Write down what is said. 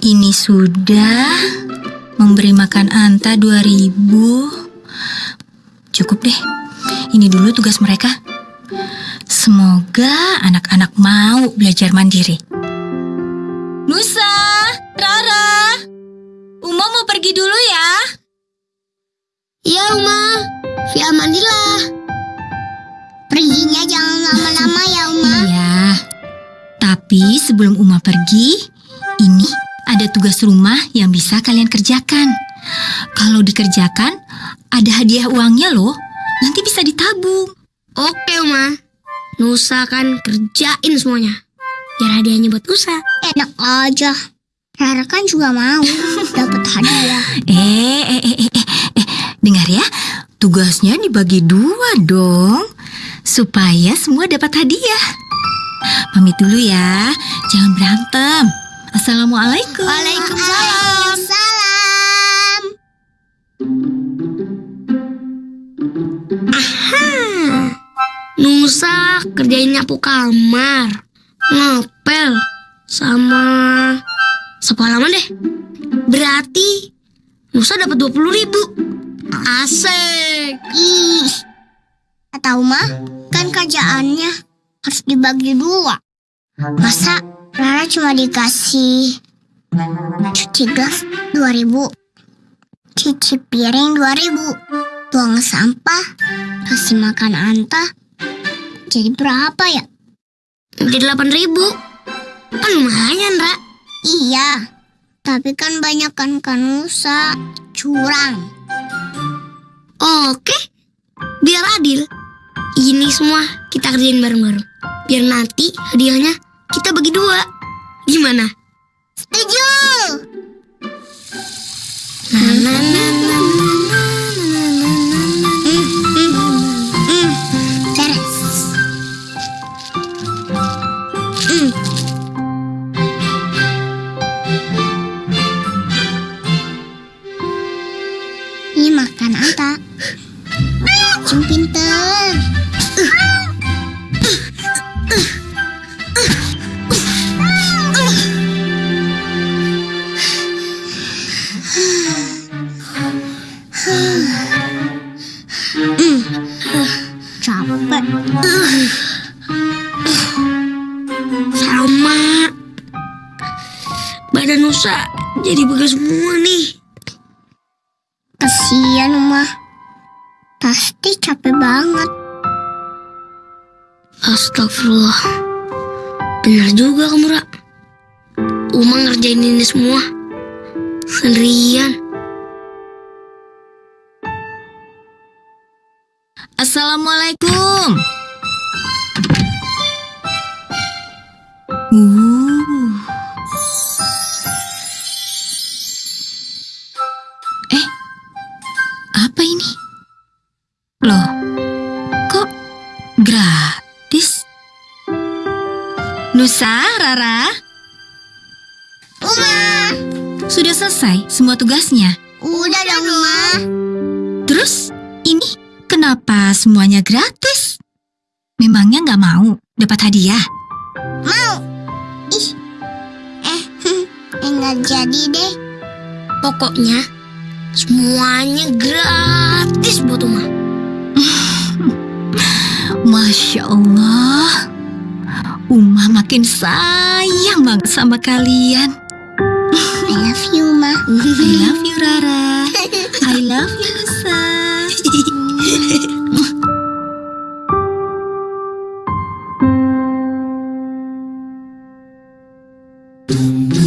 Ini sudah memberi makan Anta 2000. Cukup deh. Ini dulu tugas mereka. Semoga anak-anak mau belajar mandiri. Nusa, Rara, Uma mau pergi dulu ya. Iya, Uma. Via mandilah. Perginya jangan lama-lama ya, Uma. Iya. Tapi sebelum Uma pergi, ini ada tugas rumah yang bisa kalian kerjakan. Kalau dikerjakan, ada hadiah uangnya loh. Nanti bisa ditabung. Oke, Uma. Nusa kan kerjain semuanya. Biar hadiahnya buat Nusa. Enak aja. Rara kan juga mau dapat hadiah. Eh, eh, eh, eh, eh, eh, dengar ya. Tugasnya dibagi dua dong. Supaya semua dapat hadiah. Pamit dulu ya. Jangan berantem. Assalamualaikum. Waalaikumsalam. Salam. Aha. Nusa kerjain nyapu kamar, ngepel, sama sapu halaman deh. Berarti Nusa dapat 20 ribu. Asik. Ih. Tahu mah, kan kerjaannya harus dibagi dua. Masa Rara cuma dikasih cuci gas 2000 cuci piring 2000 buang sampah. Kasih makan anta. Jadi berapa ya? Jadi 8000 kan lumayan Ra. Iya. Tapi kan banyak kan kanusa. Curang. Oke. Biar adil. Ini semua kita kerjain bareng-bareng. Biar nanti hadiahnya kita bagi dua. Gimana? Setuju. Na, na, na, na, na, na, na, capek sama. Badan Nusa jadi begas semua nih. Kasihan Uma. Pasti capek banget. Astagfirullah. Benar juga kamu Ra. Uma ngerjain ini semua. Sendirian Assalamualaikum. Uh. Eh, apa ini? Loh, kok gratis? Nusa, Rara, Uma sudah selesai semua tugasnya. udah dong Uma Terus, ini kenapa semuanya gratis? Memangnya nggak mau dapat hadiah? mau ih eh enggak jadi deh pokoknya semuanya gratis buat Uma Masya Allah, Uma makin sayang banget sama kalian. I love you Ma I love you Rara. Boom, boom.